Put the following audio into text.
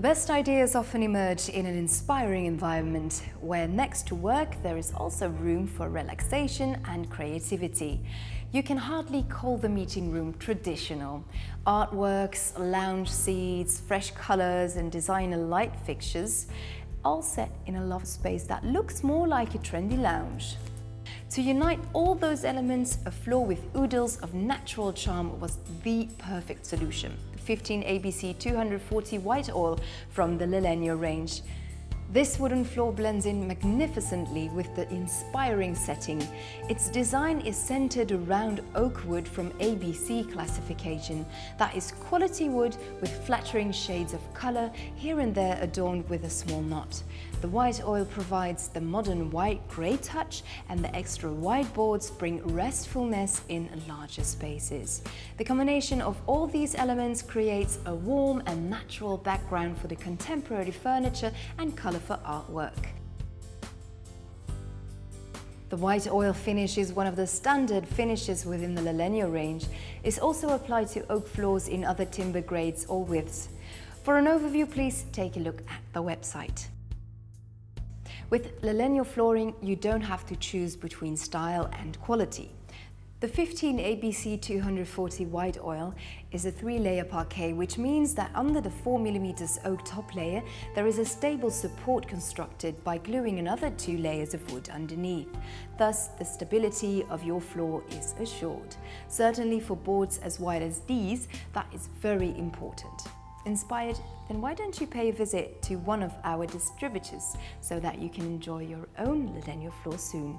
The best ideas often emerge in an inspiring environment where next to work there is also room for relaxation and creativity. You can hardly call the meeting room traditional. Artworks, lounge seats, fresh colours and designer light fixtures all set in a loft space that looks more like a trendy lounge. To unite all those elements, a floor with oodles of natural charm was the perfect solution. 15 ABC 240 white oil from the Lalegno range. This wooden floor blends in magnificently with the inspiring setting. Its design is centered around oak wood from ABC classification. That is quality wood with flattering shades of color, here and there adorned with a small knot. The white oil provides the modern white-grey touch and the extra wide boards bring restfulness in larger spaces. The combination of all these elements creates a warm and natural background for the contemporary furniture and color for artwork. The white oil finish is one of the standard finishes within the Lalegno range. It's also applied to oak floors in other timber grades or widths. For an overview, please take a look at the website. With Lalegno flooring, you don't have to choose between style and quality. The 15 ABC 240 white oil is a three-layer parquet, which means that under the 4mm oak top layer, there is a stable support constructed by gluing another two layers of wood underneath. Thus, the stability of your floor is assured. Certainly for boards as wide as these, that is very important. Inspired? Then why don't you pay a visit to one of our distributors so that you can enjoy your own Lalegno floor soon.